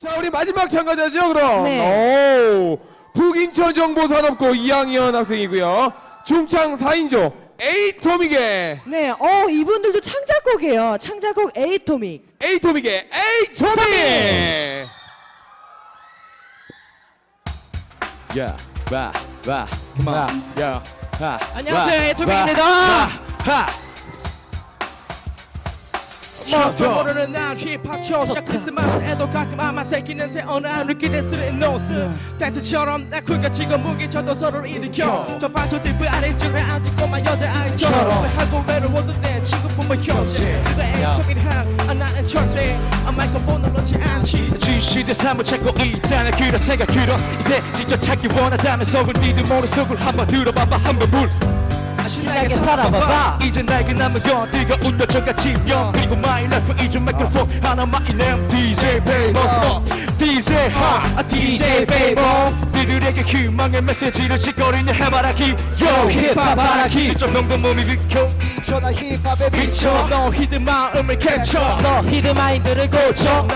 자 우리 마지막 참가자죠 그럼 네. 오, 북인천 정보산업고 2학년 학생이고요 중창 4인조 에이토믹의 네, 어 이분들도 창작곡이에요. 창작곡 에이토믹. 에이토믹의 에이토믹 야, 와, 와, on, 야, 하. 안녕하세요, 와, 에이토믹입니다. 저 모르는 날 힙합 초작 크리스마스에도 가끔 아마 새끼는데 어느 한 느끼는 노스 텐트처럼 나 쿨가 지금 무기 쳐도 서로를 일으켜. 저 반토 뒷부 아래쪽에 앉고만 여자아이처럼 하고 외로워도 내 친구 보면 현재 그가 애정인 항 나는 절대? 아 마이크폰을 놓지 않지. 진실대 삶을 찾고 있다는 그런 생각 들어. 이제 진짜 찾기 원하다면 속을 니들 머릿속을 한번 들어봐봐. 한번 물 신나게 살아봐봐. 이제 나에게 남은 건 뜨거운 여전과 집념 그리고 my life 이중 마이크로폰 하나만 이름 DJ 베이버스 DJ 하 DJ 베이버스 니들에게 희망의 메시지를 짓거리는 해바라기. Yo 힙합 바라기. 직접 명도 몸이 비켜. 전화 힙합에 비춰. 너 히든 마음을 캡쳐. 너 히든 마인드를 고쳐.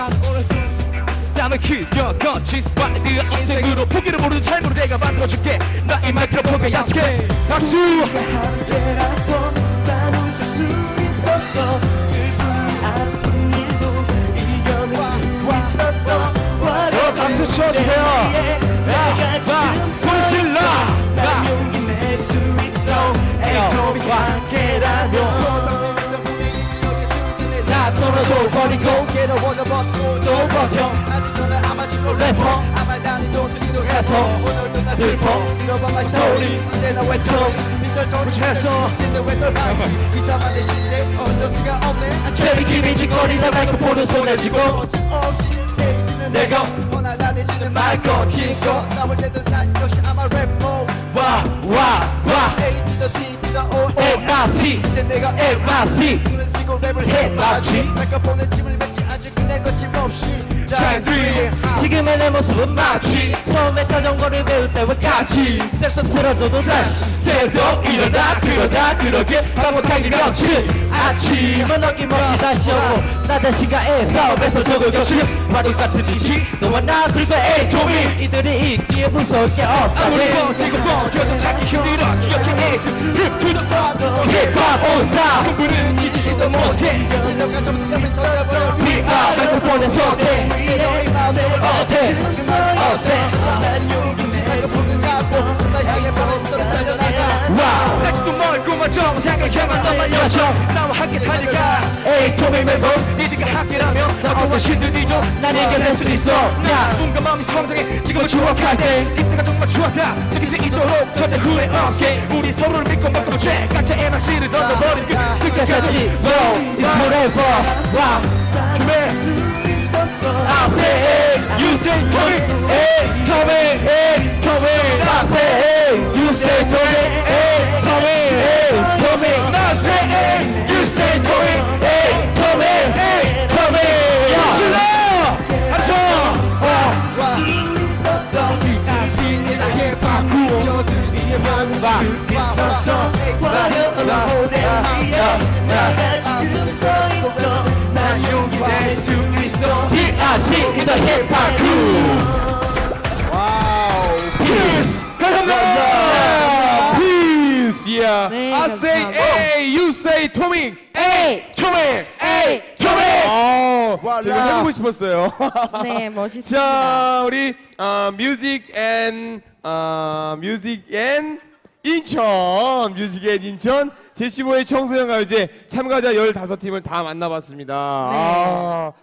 땀을 흘려 거친 와이드 인생으로 포기를 모르는 삶으로 내가 만들어줄게. 나의 마이크로 폰 괴로워도 버티고 또 버텨 아직 너는 아마추어 래퍼. 아마 나는 돈쓰기도 래퍼. 오늘도 나 슬퍼 들어봐 my story. 언제나 외톨이 밑을 묻혀서. 조리 진짜 외톨방이 비참한 내 시대 어쩔 수가 없네 재미끼리 짓거리다 마이크폰을 손에 쥐고 거침없이 스테이지는 내가 원하다내지는 말고 튀고 남을 때도 난 역시 아마 래퍼 와와와 O MRC 이제 내가 MRC 그런 식으로 랩을 해 마치 내가 보낸 짐을 맺지 아직 그냥 거침없이 잘 지금의 내 모습은 마치 처음에 자전거를 배울 때와 같이 섹스스러져도 다시 새벽 일어나 그러다 그러게 반복하기 명치 아침은 어김없이 다시 오고 나 자신과의 싸움에서 적을 겹치는 와도 같은 이치 너와 나 그리고 에이토미 이들이 있기에 무서울 게 없다 아무리 버티고 버텨도 찾기 힘들어 기억해. 에이스 힙투더 힙합 올스타. 공부는 지지지도 못해. 진정한 점수 옆에 서려버려. 네가 마이크폰에 선택 정상을 향한 너만 여정. 나와 함께 달려가 에이토미 멤버스. 니들과 함께라면 나보다 힘들디도 난 이겨낼 수 있어. 나 누군가 마음이 성장해. 지금을 추억할 때. 이때가 정말 좋았다. 느낄 수 있도록 절대 후회 없게. 우리 서로를 믿고 먹고 죄 각자 MRC를 던져버린 그 끝까지. Yo it's forever wow. 준비. I say hey. You say Tommy. Hey Tommy. Hey Tommy. I say hey. You say Tommy. hey 네, 어 싶었어요 네, 멋있습니다. 자 우리 어, music and 어, music and 인천 music and 인천. 제15회 청소년 가요제 참가자 15팀을 다 만나봤습니다. 네. 아,